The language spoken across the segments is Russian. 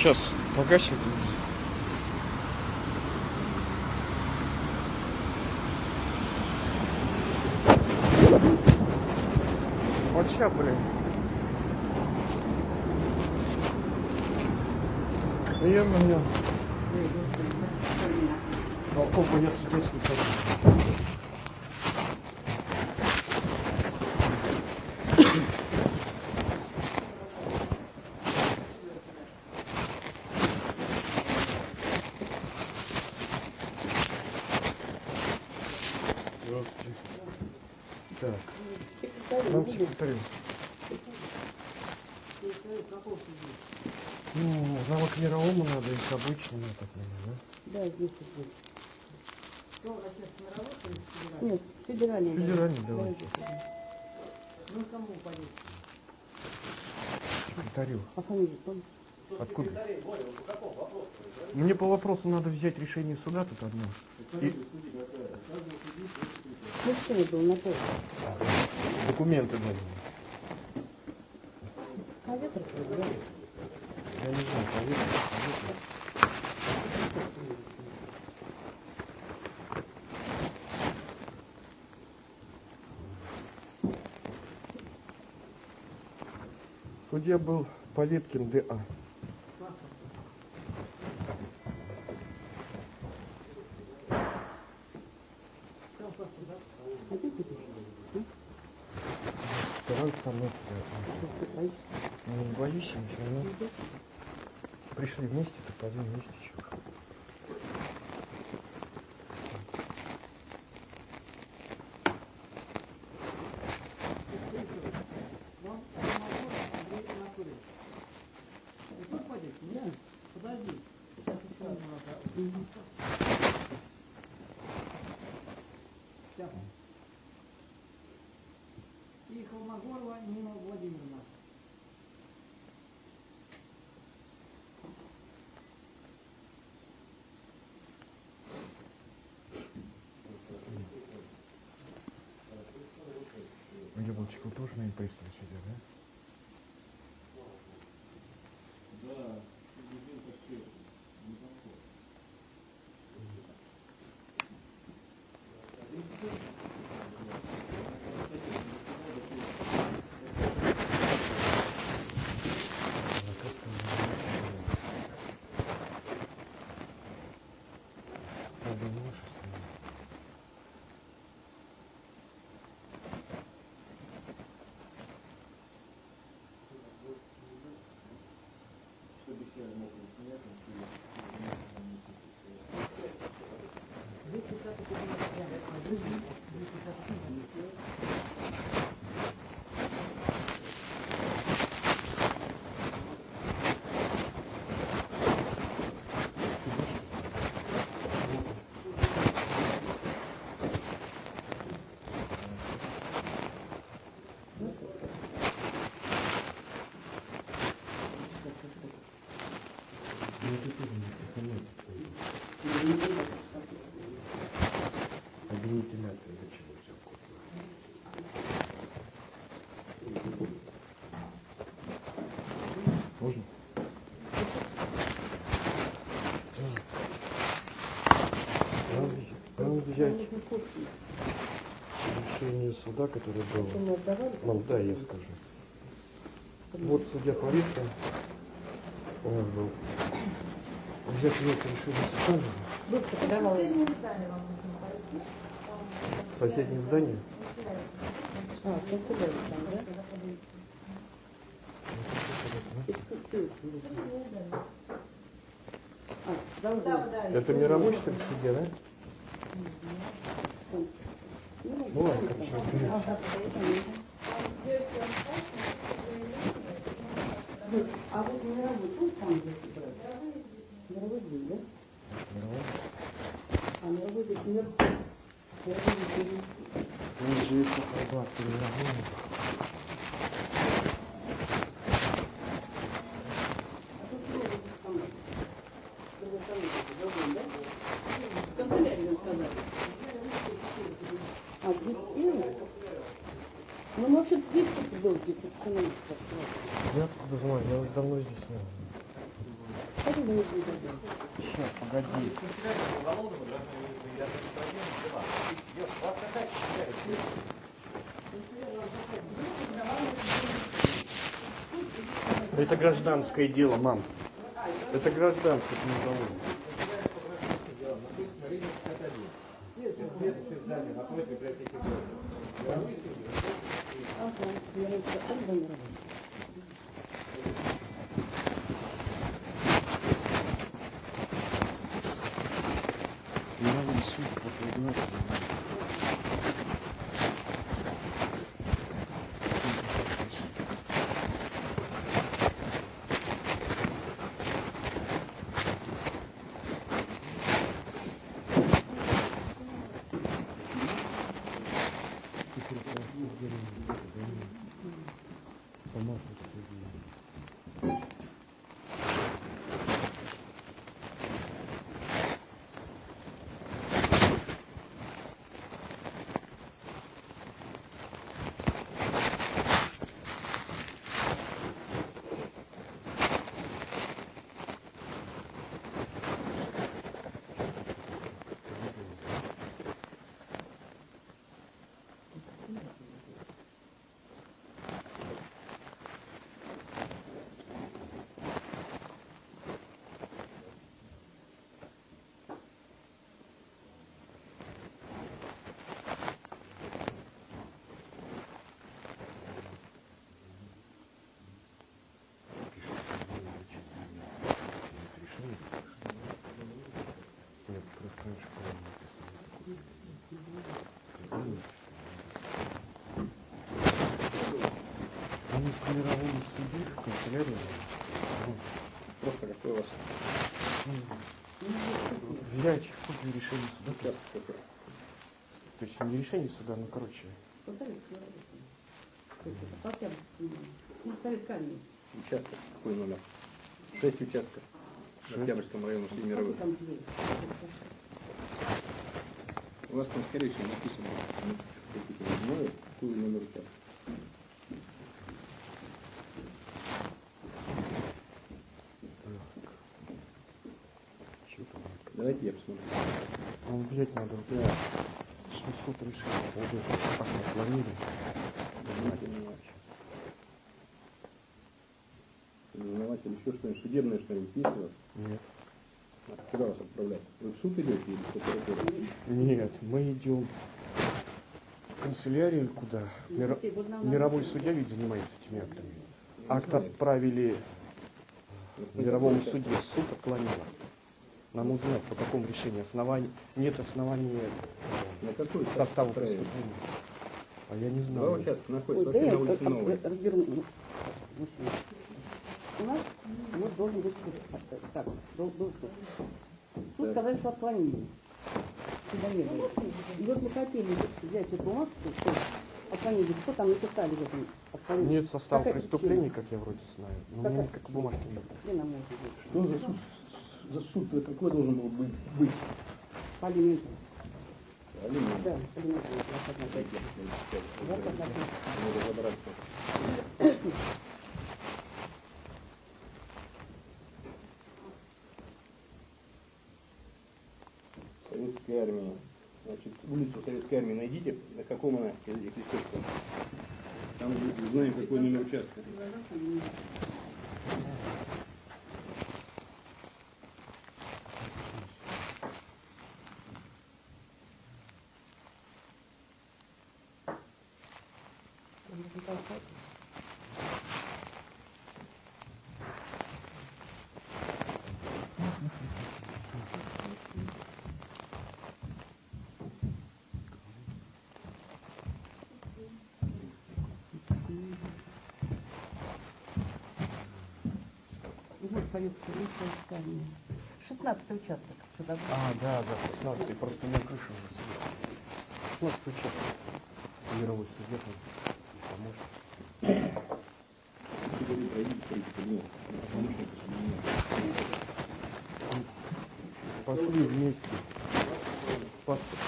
Сейчас погасим. Вот сейчас, блин. Ё-моё. А, Опа, я здесь не хочу. Здравствуйте. Так, нам секретарю. Ну, навык мировому надо и к обычному, я так понимаю, Да, здесь вот. Нет, федеральный. да? Федеральный, давай. Ну, кому пойдет? Секретарю. А фамилию помните? Откуда? Мне по вопросу надо взять решение суда тут одно. И Мужчина был на поле. документы надо. А ветер проиграл. Я не знаю, поверьте, поверьте. Судья был Полеткин Д.А. Самый. Ты боишься? Не боюсь, я все равно. Пришли вместе, то пойдем вместе. Тоже на пристав сидят, да? Ну, Можно? Надо взять решение суда, которое было. Мам, да, я скажу. Вот судья Полиция у нас был. Взять ее решение суда, Быстро подавала. соседнее здание. А, ты куда там, да, Это не рабочий так судья, да? Ну ладно. А вот мировой пусть там брать? Мировой здесь, да? А мировой здесь наверху. Мировой здесь. Ниже есть холодно, переработано. А тут мировой там. С другой стороны, другой, да? Канцелярию сказали. А, здесь первый? Ну, мы вообще здесь долгий, тут цена Я откуда знаю, я уже давно здесь не был. Хотим мы не будем. Сейчас, погоди. Это гражданское дело, мам. Это гражданское, это не уголовное. Ну, Просто какой у вас Взять копию решения суда. То есть не решение суда, ну короче. Ну. Участок какой номер? Шесть участков. В. Октябрьском районе Среди мировых. У вас там, скорее всего, написано, ну, какой номер участка. Что там? Давайте я посмотрю. Ну, взять надо. Да. Что суд решил, пойдет, как мы планировали. Заниматель. Заниматель еще что-нибудь, судебное что-нибудь есть у вас? Нет. А Куда вас отправлять? Вы в суд идете или в прокуратуру? Нет, мы идем в канцелярию куда? Ну, нам Мировой судья ведь занимается этими актами. Я Акт отправили Ну, мировому суде, суд отклонил. Нам узнать, по какому решению оснований. Нет основания э, На какой состава преступления. А я не Два знаю. участка Ой, находятся да на улице Новой. разберу. ну. У нас вот должен быть суд. А, Так, был, был суд. Суд Так. сказали, что отклонили. Сюда не было. И вот мы хотели взять эту бумажку, что отклонили. Что там написали в этом отклонении? Нет состава Какая преступлений, как я вроде знаю. Но у меня никакой бумажки нет. Что за суд? За суд какой должен был быть? быть? По алименту. Алимент. Да, пять. Надо разобраться. Советская армия. Значит, улицу Советской армии найдите, на каком она, если Там мы знаем, какой номер участка. Армия. 16 участок. Сюда. А, да, да, 16 просто на крыше уже сидит. 16 участок. Мировой там поможет. Пошли вместе. Паспорт.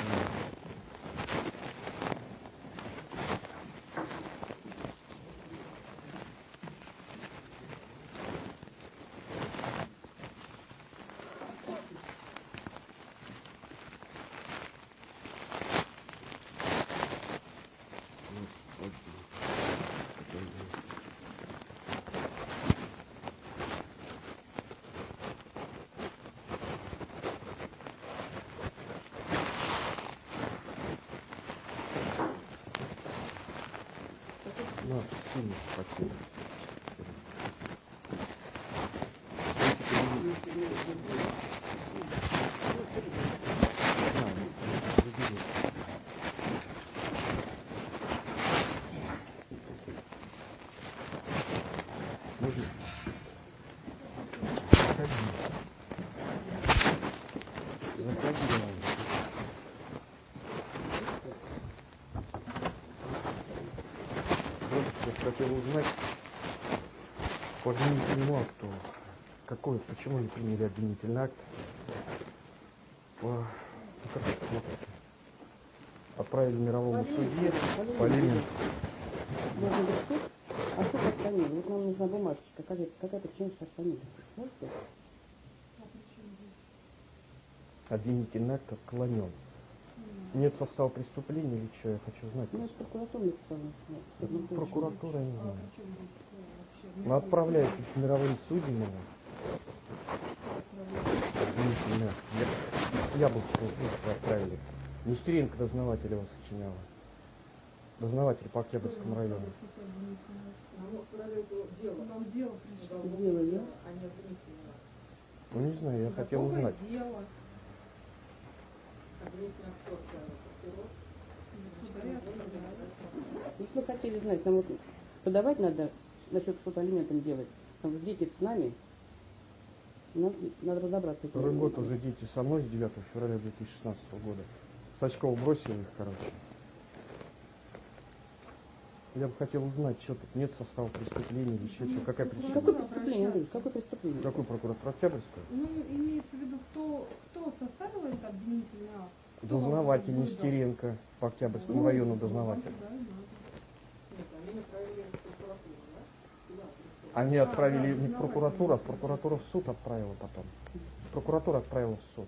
Надо. На, сильно потери. Да, забери. Можно? Заходи. Заходи, давай. Вот я хотел узнать по обвинительному акту, какой, почему не приняли обвинительный акт по, ну, как это смотрите, отправили мировому судье по элементу. Должен быть суд, а суд отклонил. Вот нам нужна бумажечка. Какая, какая причина, что отклонили? Можете? Обвинительный акт отклонен. Нет состава преступления или что, я хочу знать. Ну, это прокуратура написала. Это прокуратура, я не знаю. Ну, отправляйте к мировым судьям С Яблонского просто отправили. Нестеренко дознаватель его сочиняла. Дознаватель по Октябрьскому району. Вам дело пришло. Дело я. Ну, не знаю, я хотел узнать. дело? Если вы хотели знать, нам вот подавать надо, насчет что-то алиментом делать. Там дети с нами. Нам надо разобраться. Второй год уже дети со мной с 9 февраля 2016 года. Сачков бросил их, короче. Я бы хотел узнать, что тут нет состава преступления или еще что, какая причина. Какое преступление, Андрей? Какое преступление? Какой прокуратура Октябрьская? Ну, имеется в виду, кто, кто составил этот обвинительный акт? Дознаватель? Нестеренко по Октябрьскому Ну, району вам дознаватель. и надо. Они А, отправили да, не в прокуратуру, а в прокуратуру в суд отправила потом. Прокуратура отправила в суд.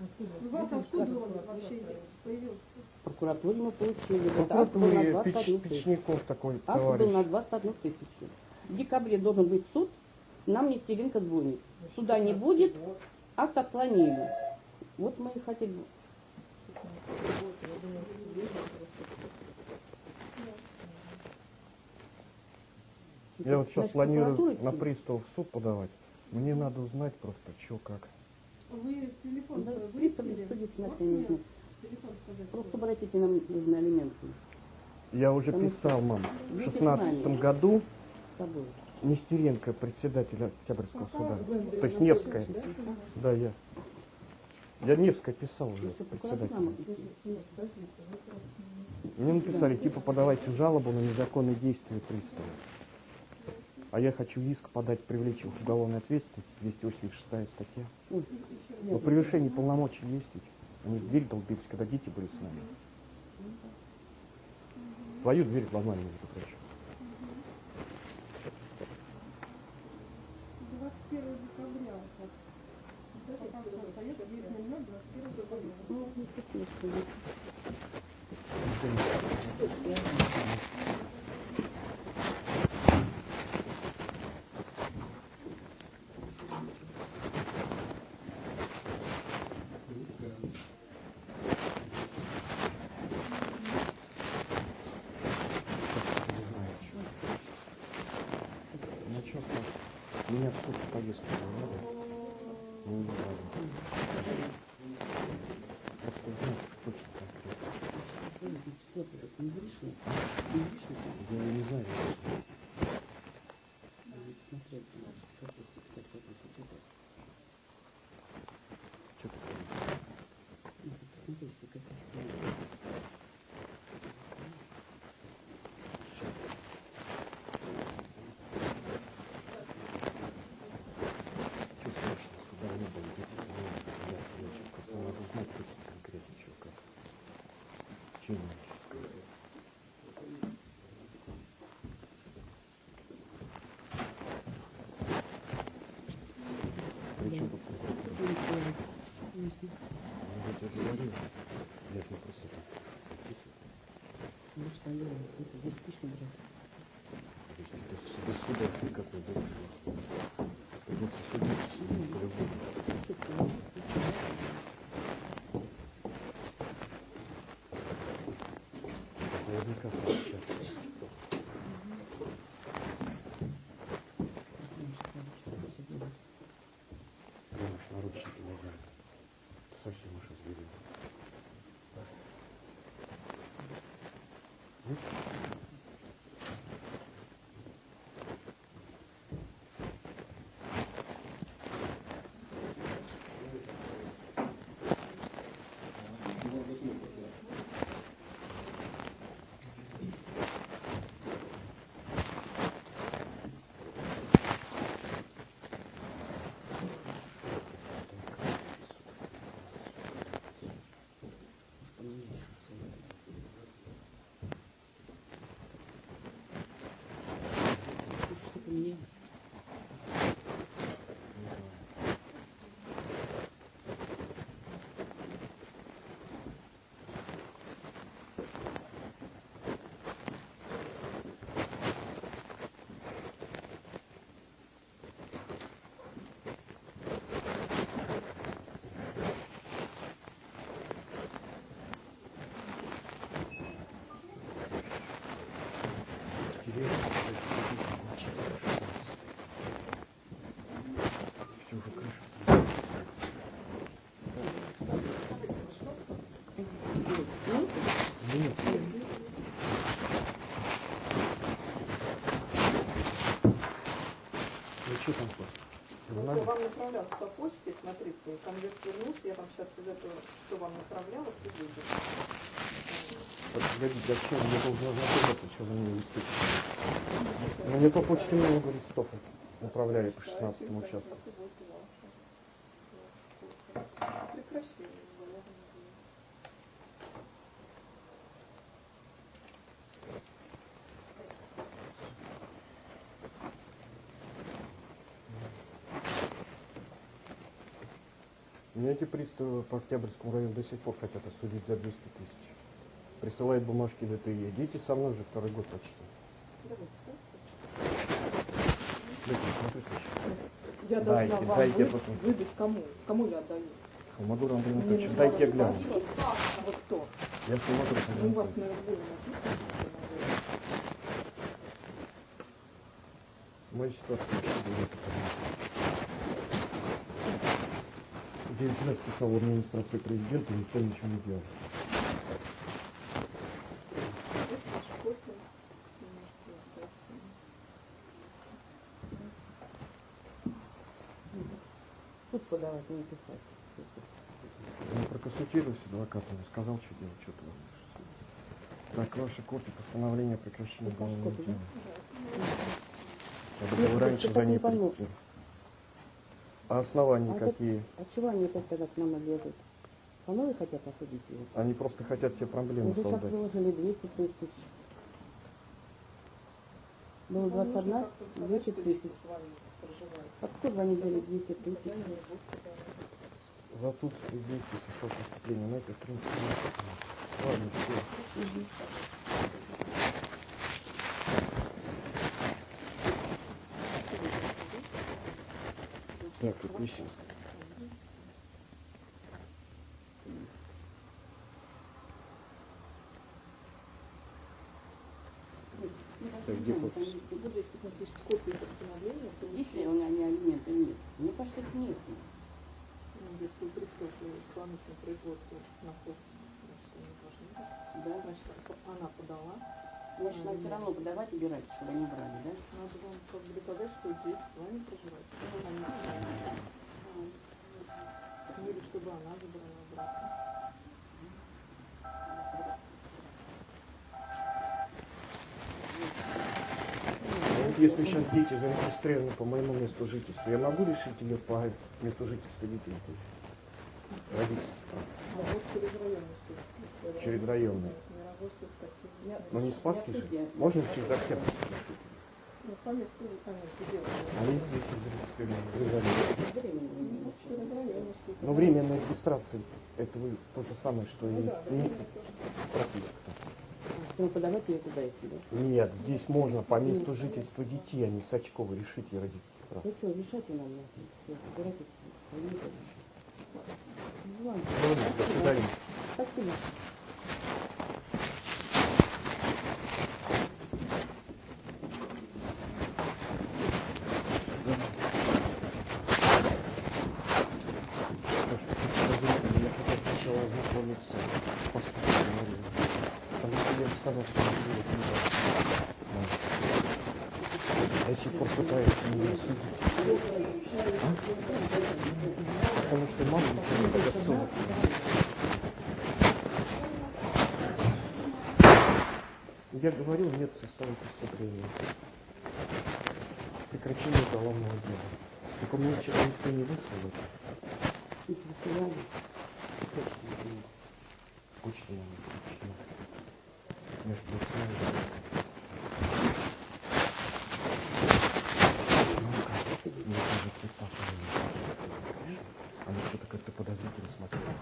У вас откуда он вообще появился? В прокуратуре мы получили. Вот был на прокуратуре 21 Печ- тысячу. Печников такой Акт был товарищ. на 21 тысячу. В декабре должен быть суд, нам Нестеренко звонит. Суда не будет, акт отклонили. Вот мы и хотели. Я вот сейчас Значит, планирую на пристав в суд подавать. Мне надо узнать просто, что как. Вы телефон Да, свой пристав выяснили? судить Можете не нужно. Просто обратите нам нужны алименты Я уже Потому писал, мам, в Видите, шестнадцатом знание. году с собой. Нестеренко, председатель Октябрьского суда. То есть Невская. Да, я. Я Невская писал уже, нам- Мне написали, типа, подавайте жалобу на незаконные действия пристава. А я хочу иск подать, привлечь их уголовной ответственности, 286 статья. Но превышение полномочий есть ведь. Они в дверь долбились, когда дети были с нами. Твою дверь ломали, между прочим. 21 декабря. вот. Вот это как остается 9.00, 21 декабря. Ну, не стесняйся. Ну что, меня в суд повестку не надо. Ну, не надо. Узнать, что точно конкретно. Не грешно. Я не знаю. Смотреть, как это, как это, как это. Что ты Ну, посмотрите, как это. Что страшно, суда не было, дети со мной, я, я сейчас просто надо узнать точно конкретно, что как. Чем мне еще сказать? Причем тут прокуратура? Ну, я тебе говорил. Я тебе просто так подписываю. Ну что, я это здесь пишем, брат. То есть без, без суда никакой дальше. Придется судиться с ним по-любому. Наверняка сообщаться. быть. Что поменялось? Интересно, кстати, как учить. Все уже крыша. Ну, Нет, ну что там хоть? Ну, Журнале? я вам направлялся по почте, смотрите, конверт вернулся, я вам сейчас из этого, что вам направлялось, и выйдет. Погодите, зачем мне должно ознакомиться, что вы мне вести? Мне по почте много листов направляли по 16 участку. Меня эти приставы по Октябрьскому району до сих пор хотят осудить за 200 тысяч. Присылают бумажки ДТЕ. Идите со мной уже второй год почти. Я Дайте, должна вам дайте вы- потом. выдать кому? Кому я отдаю? Хамадур Андрей Мне Анатольевич, не дайте я гляну. паспорт. А вы кто? Я Хамадур Ну, у вас на лбу написано. Моя ситуация очень говорит. Деятельность писал в администрации президента, никто ничего не делал. Тут подавать, не писать. Я проконсультировался с адвокатом, сказал, что делать, что творишь. Так, ваша копия постановления о прекращении ваш уголовного дела. Я бы раньше за ней прийти. А основания А это- какие? А чего они опять тогда к нам лезут? По новой хотят осудить его? Они просто хотят тебе проблемы Уже сейчас создать. выложили 200 тысяч. Было Вам нужно 21, как-то сказать, 200 что тысяч. А кто два недели 200 тысяч? За отсутствие действий совершил преступление. Ну, это, в принципе, не Ладно, все. Мгм. Так, сейчас? Так, где подпись? Буду, если напишите копию постановления, то Есть ли у меня алименты? Нет. Мне кажется, их нет. ну, если пристав исполнительного производства находится, значит, они должны быть. Да? Значит, она подала. Нам все равно подавать, убирать, чтобы они брали, да? Надо вам как бы доказать, что дети с вами проживают. Вами. Ну, или чтобы она забрала обратно. Ну, если сейчас дети зарегистрированы по моему месту жительства, я могу решить ее по месту жительства детей? Родительство. А вот через районный Через районный. Но не Спасский же. Можно через Октябрь? Ну. Временно не Ну, временная регистрация, это вы то же самое, что и Ну не прописка. Ну, подавать ее туда идти, да? Нет, здесь можно по месту жительства детей, а не Сачкова решить и права. Ну что, решайте нам. Ну. Ну, до свидания. Спасибо. Я хотел сначала ознакомиться с паспортом. Потому что я сказал, что он делает неправильно. Да. До сих пор пытается меня судить. А? Потому что мама ничего не дает Я говорил, нет состава преступления. Прекращение уголовного дела. Только мне вчера никто не выслал. Не засылали. Точно не. Почта нам почему? Между прочим, Мне кажется, папа не Она что-то как-то подозрительно смотрела.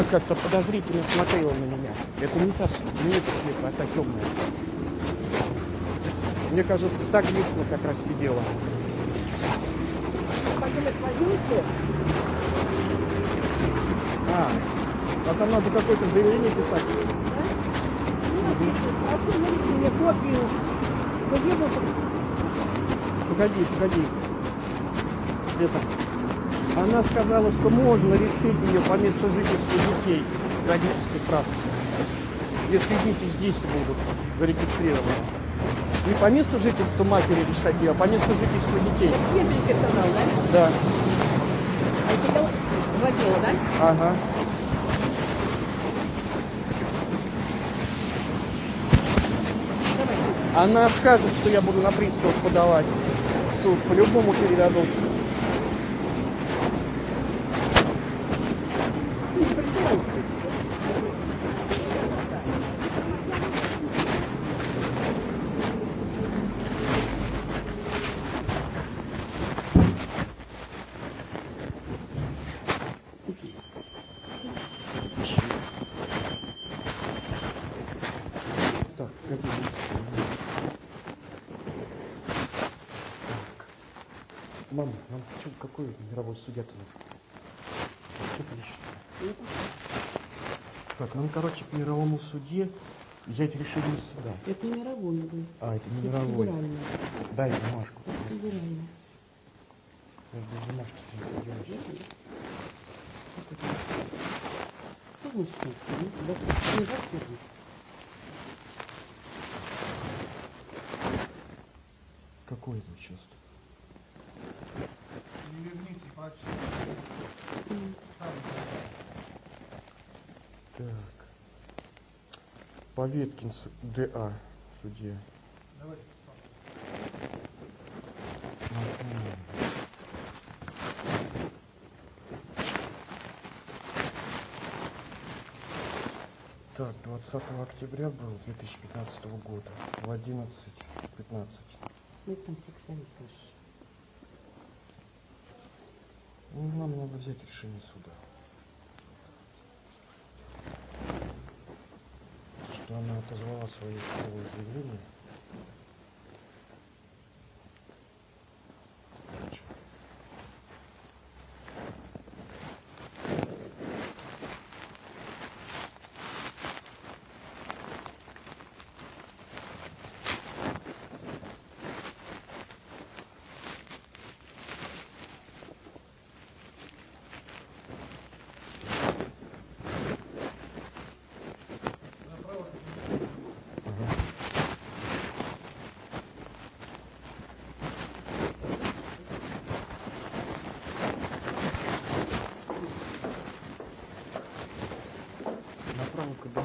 Она как-то подозрительно смотрела на меня. Это не та, не эта света, а та темная. Мне кажется, так лично как раз сидела. А, а там надо какое-то заявление писать. Погоди, погоди. Это. Она сказала, что можно решить ее по месту жительства детей родительских прав. Если дети здесь будут зарегистрированы. Не по месту жительства матери решать ее, а по месту жительства детей. Кембридж сказал, да? Да. А это водила, да? Ага. Она скажет, что я буду на пристав подавать в суд. По-любому передадут. Что ты ищешь? Так, нам, короче, к мировому суде взять решение суда. Это не мировой, был. А, это не Это мировой. федеральный. Дай бумажку. Федеральный. Я без бумажки не делаешь. Что значит нет? Ну. Какой это участок? Так. Поветкин ДА судья. Так, 20 октября был 2015 года в 11.15. Ну, там сексуальный тоже. Ну, нам надо взять решение суда. Что она отозвала свои судовые заявления. Короче. Ага.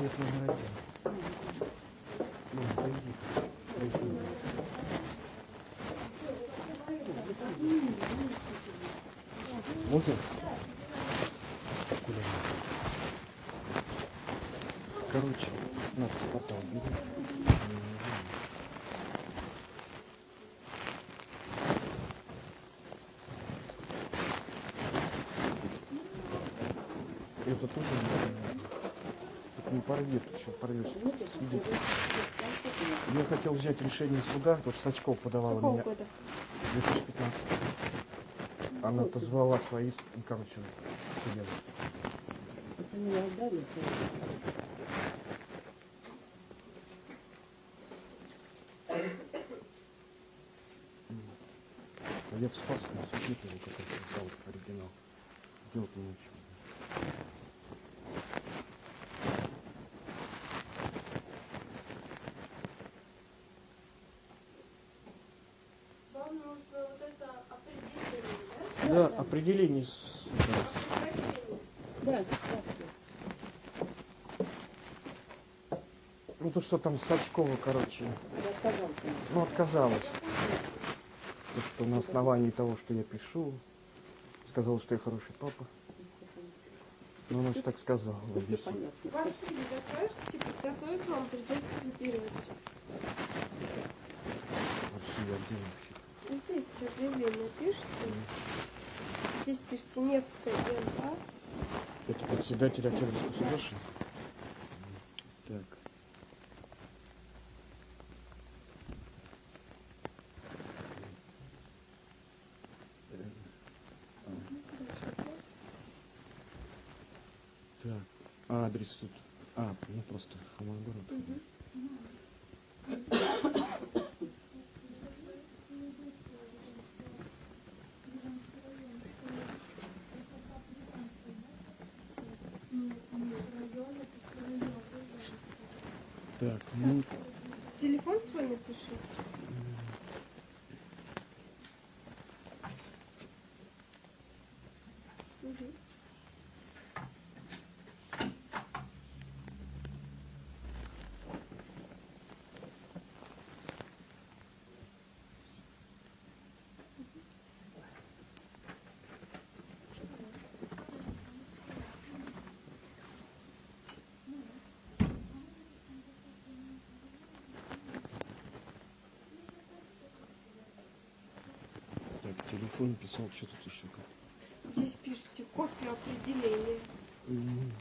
Кабинет номер один. Ну, пойди. Можно? Куда? Короче, надо потом убери. Это тоже не не порви, ты что порвешь? Я хотел взять решение суда, потому что Сачков подавала Какого меня года? 2015. Она отозвала свои, короче, судья. Это не отдали. А я в Спасском суде тоже какой-то взял оригинал. сделать ничего. Вам нужно вот это определение, Да, да? Да, да. Определение да. Ну то что там Сачкова, короче, ну отказалась. То, что на основании того, что я пишу, сказала, что я хороший папа. Ну она же так сказала. Все фильм закажете, подготовить вам придется записывать. Вообще я делаю. Здесь объявление пишите. Здесь пишите Невская МА. Это председатель Октябрьского ли? Так. Так, а адрес тут. А, ну просто Холмогород. Так, ну, Телефон свой напишите. Телефон писал, что тут еще как. Здесь пишите копию определения. М,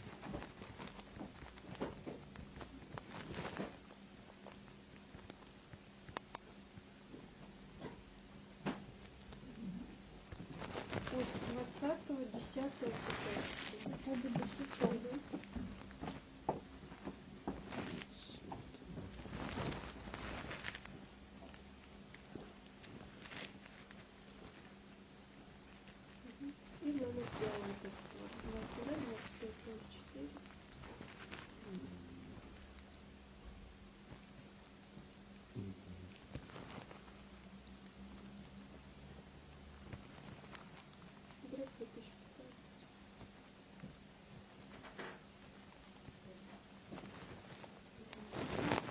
От 20 10 И Дробь 2015.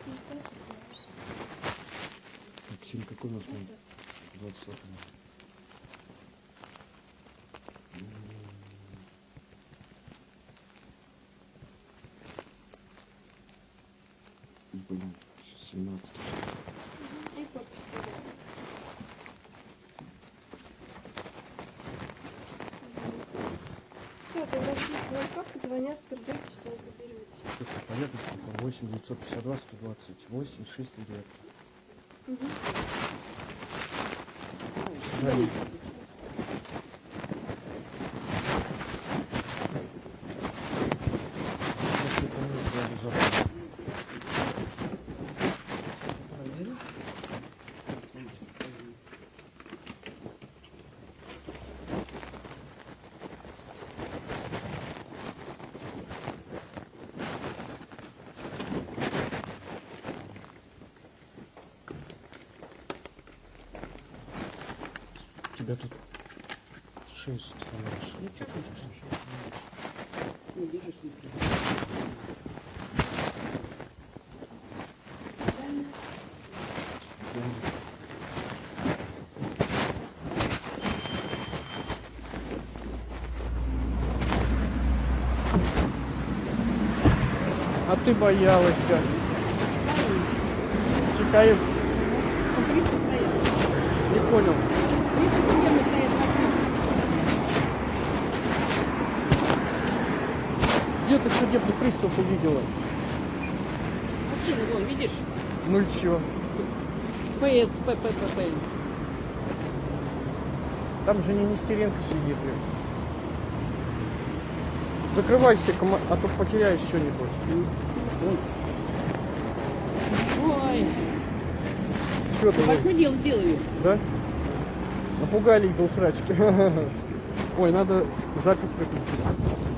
Здесь дата написана. Так, сегодня какой у нас номер? 20 Блин, сейчас 17 И подпись ставим. Все, тогда все звонка позвонят, придете сюда, заберете. Это понятно, телефон 8 952 128 639. Угу. Звони. Если помню, я обязательно. У тебя тут шесть хорошо. Ну, что ты Не вижу, что не А ты боялась. Чекаев, Ну, 30 стоят. не понял. 30 примерно Где ты судебный пристав увидела? Машины, вон, видишь? Ну и чё? ПС, ПППП. Там же не Нестеренко сидит. блин. Закрывайся, а то потеряешь что-нибудь. Ой, Что ты, большое дело делаю. да? Напугали их до усрачки. Ой, надо запись выключить.